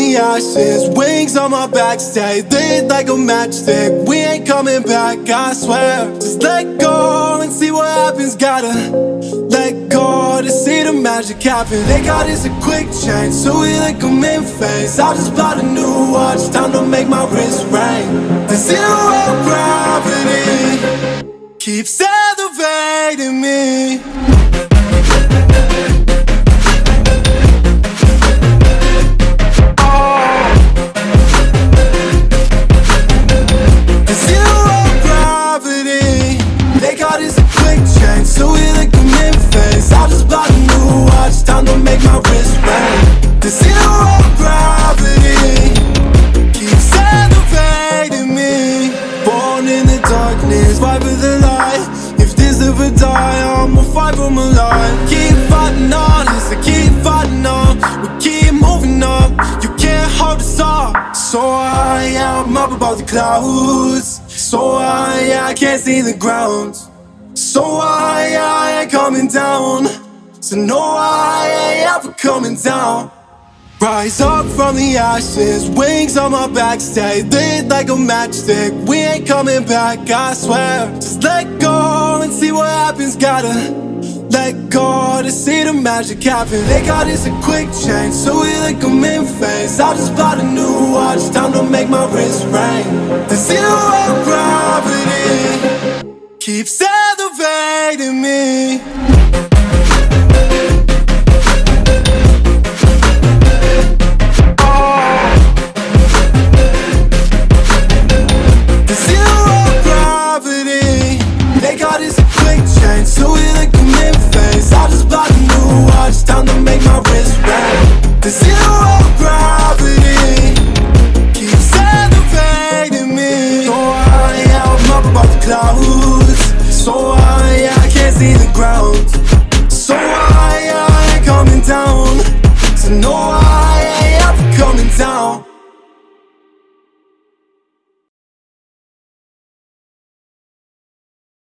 the ashes, wings on my back, stay lit like a matchstick. We ain't coming back, I swear. Just let go and see what happens. Gotta let go to see the magic happen. They got us a quick change, so we like them in phase. I just bought a new watch, time to make my wrist ring. The zero gravity keeps in the darkness Fight for the light. If this ever die I'ma fight for my life. Keep fighting on I keep fighting on. We keep moving up You can't hold us up. So I am up above the clouds. So I, I can't see the ground. So I, I ain't coming down. So no, I ain't ever coming down Rise up from the ashes, wings on my back, stay lit like a matchstick. We ain't coming back, I swear. Just let go and see what happens. Gotta let go to see the magic happen. They got us a quick change, so we like them in phase. I just bought a new watch, time to make my wrist ring. The zero gravity keeps elevating me. So So I, can't see the ground. So I, I coming down